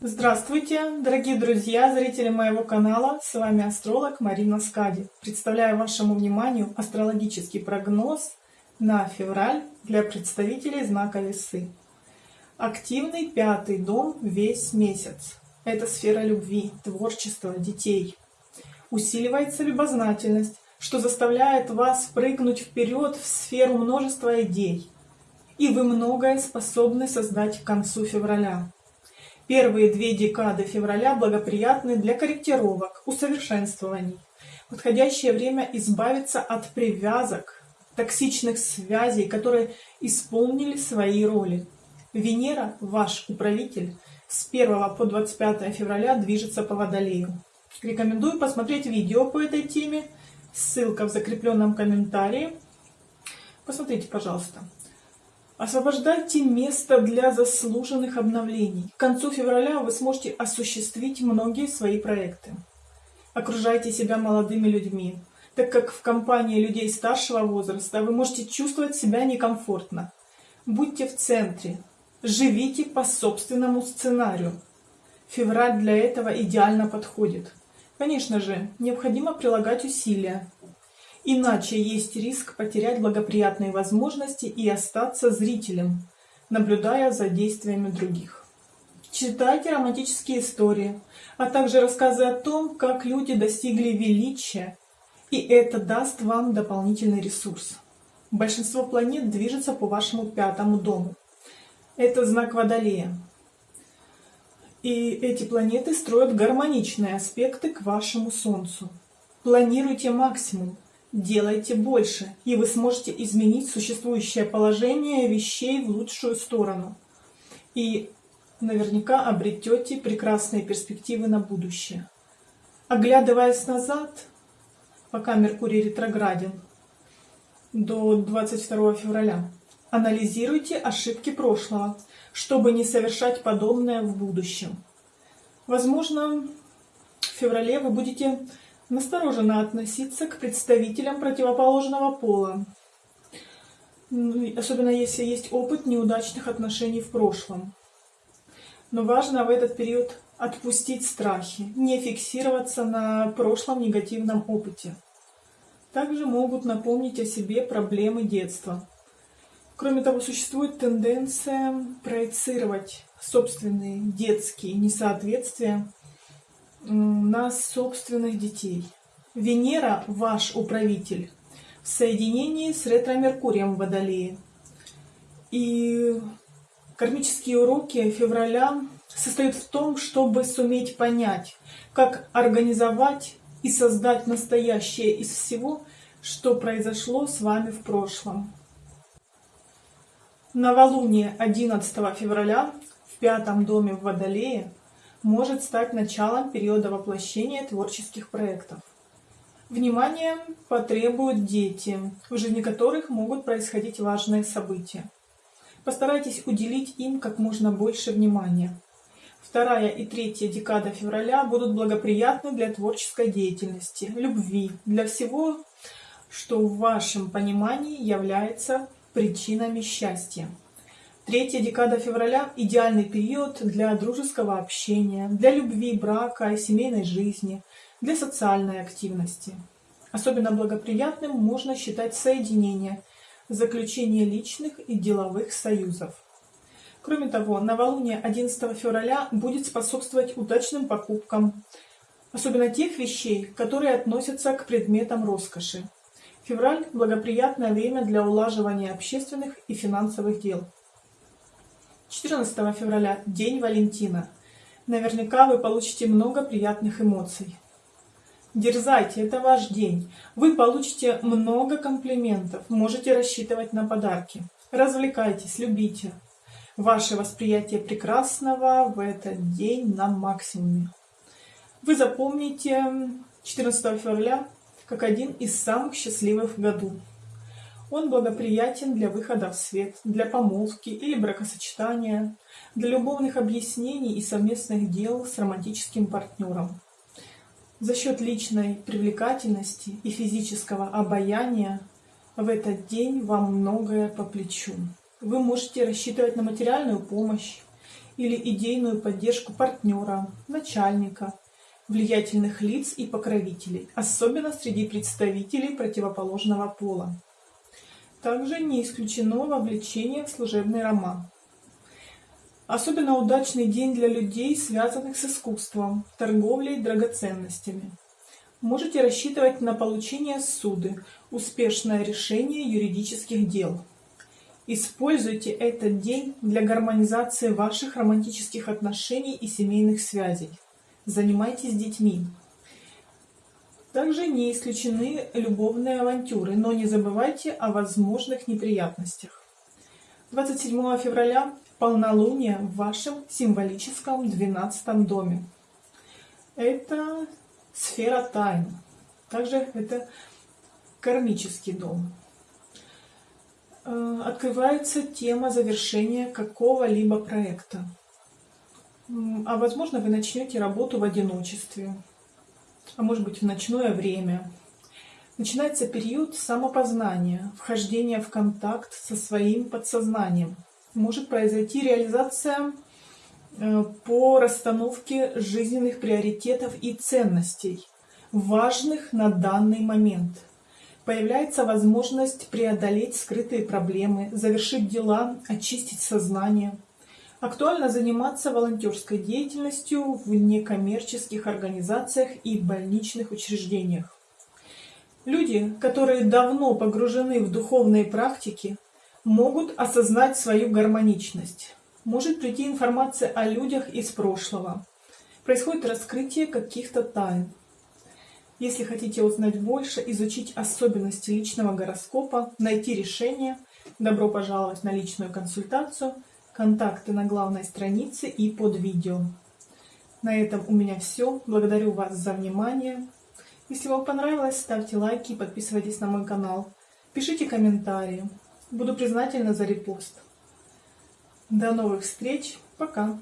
Здравствуйте, дорогие друзья, зрители моего канала. С вами астролог Марина Скади. Представляю вашему вниманию астрологический прогноз на февраль для представителей знака Весы. Активный пятый дом весь месяц. Это сфера любви, творчества, детей. Усиливается любознательность, что заставляет вас прыгнуть вперед в сферу множества идей. И вы многое способны создать к концу февраля. Первые две декады февраля благоприятны для корректировок, усовершенствований. Подходящее время избавиться от привязок, токсичных связей, которые исполнили свои роли. Венера, ваш управитель, с 1 по 25 февраля движется по Водолею. Рекомендую посмотреть видео по этой теме, ссылка в закрепленном комментарии. Посмотрите, пожалуйста. Освобождайте место для заслуженных обновлений. К концу февраля вы сможете осуществить многие свои проекты. Окружайте себя молодыми людьми, так как в компании людей старшего возраста вы можете чувствовать себя некомфортно. Будьте в центре, живите по собственному сценарию. Февраль для этого идеально подходит. Конечно же, необходимо прилагать усилия, Иначе есть риск потерять благоприятные возможности и остаться зрителем, наблюдая за действиями других. Читайте романтические истории, а также рассказы о том, как люди достигли величия, и это даст вам дополнительный ресурс. Большинство планет движется по вашему пятому дому. Это знак Водолея. И эти планеты строят гармоничные аспекты к вашему Солнцу. Планируйте максимум, Делайте больше, и вы сможете изменить существующее положение вещей в лучшую сторону. И наверняка обретете прекрасные перспективы на будущее. Оглядываясь назад, пока Меркурий ретрограден, до 22 февраля, анализируйте ошибки прошлого, чтобы не совершать подобное в будущем. Возможно, в феврале вы будете настороженно относиться к представителям противоположного пола, особенно если есть опыт неудачных отношений в прошлом. Но важно в этот период отпустить страхи, не фиксироваться на прошлом негативном опыте. Также могут напомнить о себе проблемы детства. Кроме того, существует тенденция проецировать собственные детские несоответствия на собственных детей. Венера, ваш управитель, в соединении с ретро-меркурием в Водолее. И кармические уроки февраля состоят в том, чтобы суметь понять, как организовать и создать настоящее из всего, что произошло с вами в прошлом. Новолуние 11 февраля в пятом доме в Водолее – может стать началом периода воплощения творческих проектов. Внимание потребуют дети, в жизни которых могут происходить важные события. Постарайтесь уделить им как можно больше внимания. Вторая и третья декада февраля будут благоприятны для творческой деятельности, любви, для всего, что в вашем понимании является причинами счастья. Третья декада февраля – идеальный период для дружеского общения, для любви, брака и семейной жизни, для социальной активности. Особенно благоприятным можно считать соединение, заключение личных и деловых союзов. Кроме того, новолуние 11 февраля будет способствовать удачным покупкам, особенно тех вещей, которые относятся к предметам роскоши. Февраль – благоприятное время для улаживания общественных и финансовых дел. 14 февраля – День Валентина. Наверняка вы получите много приятных эмоций. Дерзайте, это ваш день. Вы получите много комплиментов, можете рассчитывать на подарки. Развлекайтесь, любите. Ваше восприятие прекрасного в этот день на максимуме. Вы запомните 14 февраля как один из самых счастливых в году. Он благоприятен для выхода в свет, для помолвки или бракосочетания, для любовных объяснений и совместных дел с романтическим партнером. За счет личной привлекательности и физического обаяния в этот день вам многое по плечу. Вы можете рассчитывать на материальную помощь или идейную поддержку партнера, начальника, влиятельных лиц и покровителей, особенно среди представителей противоположного пола. Также не исключено вовлечение в служебный роман. Особенно удачный день для людей, связанных с искусством, торговлей драгоценностями. Можете рассчитывать на получение суды, успешное решение юридических дел. Используйте этот день для гармонизации ваших романтических отношений и семейных связей. Занимайтесь детьми. Также не исключены любовные авантюры, но не забывайте о возможных неприятностях. 27 февраля полнолуние в вашем символическом 12 доме. Это сфера тайн. Также это кармический дом. Э, открывается тема завершения какого-либо проекта. А возможно, вы начнете работу в одиночестве, а может быть в ночное время. Начинается период самопознания, вхождения в контакт со своим подсознанием. Может произойти реализация э, по расстановке жизненных приоритетов и ценностей, важных на данный момент – Появляется возможность преодолеть скрытые проблемы, завершить дела, очистить сознание. Актуально заниматься волонтерской деятельностью в некоммерческих организациях и больничных учреждениях. Люди, которые давно погружены в духовные практики, могут осознать свою гармоничность. Может прийти информация о людях из прошлого. Происходит раскрытие каких-то тайн. Если хотите узнать больше, изучить особенности личного гороскопа, найти решение, добро пожаловать на личную консультацию. Контакты на главной странице и под видео. На этом у меня все. Благодарю вас за внимание. Если вам понравилось, ставьте лайки и подписывайтесь на мой канал. Пишите комментарии. Буду признательна за репост. До новых встреч. Пока.